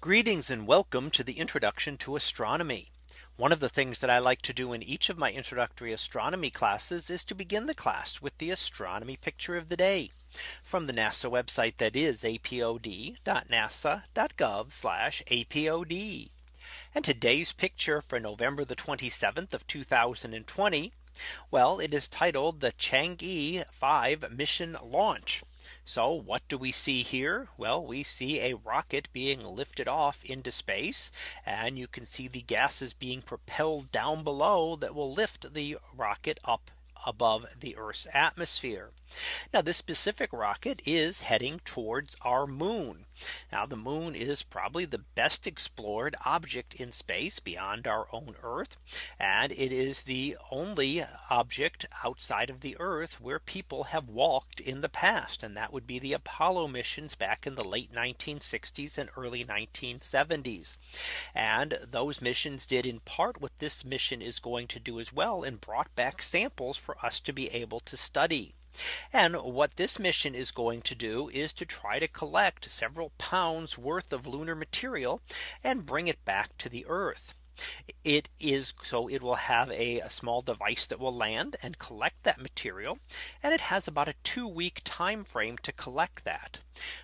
Greetings and welcome to the introduction to astronomy. One of the things that I like to do in each of my introductory astronomy classes is to begin the class with the astronomy picture of the day from the NASA website that is apod.nasa.gov apod. And today's picture for November the 27th of 2020. Well, it is titled the Chang'e 5 mission launch. So what do we see here? Well, we see a rocket being lifted off into space. And you can see the gases being propelled down below that will lift the rocket up above the Earth's atmosphere. Now this specific rocket is heading towards our moon. Now the moon is probably the best explored object in space beyond our own Earth. And it is the only object outside of the Earth where people have walked in the past. And that would be the Apollo missions back in the late 1960s and early 1970s. And those missions did in part what this mission is going to do as well and brought back samples for us to be able to study. And what this mission is going to do is to try to collect several pounds worth of lunar material and bring it back to the Earth. It is so it will have a, a, small device that will land and collect that material. And it has about a two week time frame to collect that.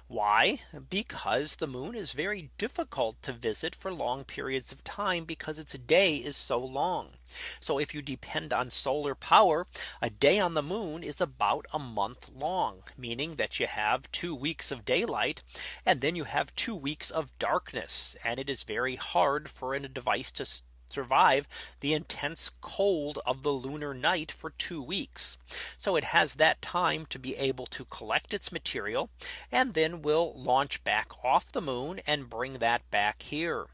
Why? Because the moon is very difficult to visit for long periods of time because its day is so long. So if you depend on solar power, a day on the moon is about a month long, meaning that you have two weeks of daylight, and then you have two weeks of darkness. And it is very hard for a device to survive the intense cold of the lunar night for two weeks. So it has that time to be able to collect its material and then will launch back off the moon and bring that back here.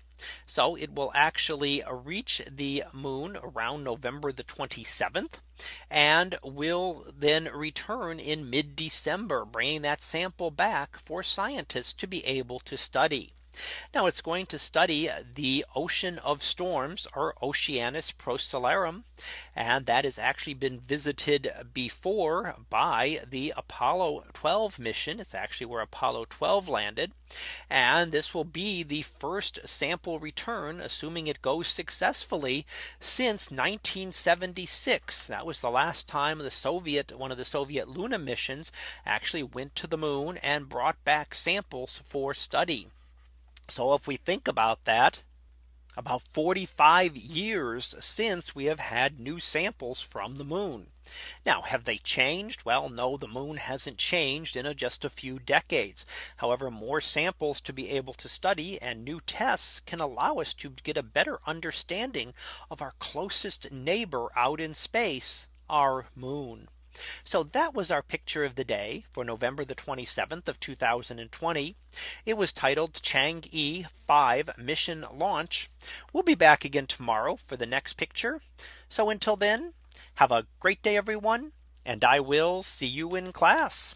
So it will actually reach the moon around November the 27th and will then return in mid December, bringing that sample back for scientists to be able to study. Now it's going to study uh, the ocean of storms or Oceanus Procellarum. And that has actually been visited before by the Apollo 12 mission. It's actually where Apollo 12 landed. And this will be the first sample return, assuming it goes successfully since 1976. That was the last time the Soviet one of the Soviet Luna missions actually went to the moon and brought back samples for study. So if we think about that, about 45 years since we have had new samples from the moon. Now have they changed? Well, no, the moon hasn't changed in a, just a few decades. However, more samples to be able to study and new tests can allow us to get a better understanding of our closest neighbor out in space, our moon. So that was our picture of the day for November the 27th of 2020. It was titled Chang'e 5 mission launch. We'll be back again tomorrow for the next picture. So until then, have a great day, everyone. And I will see you in class.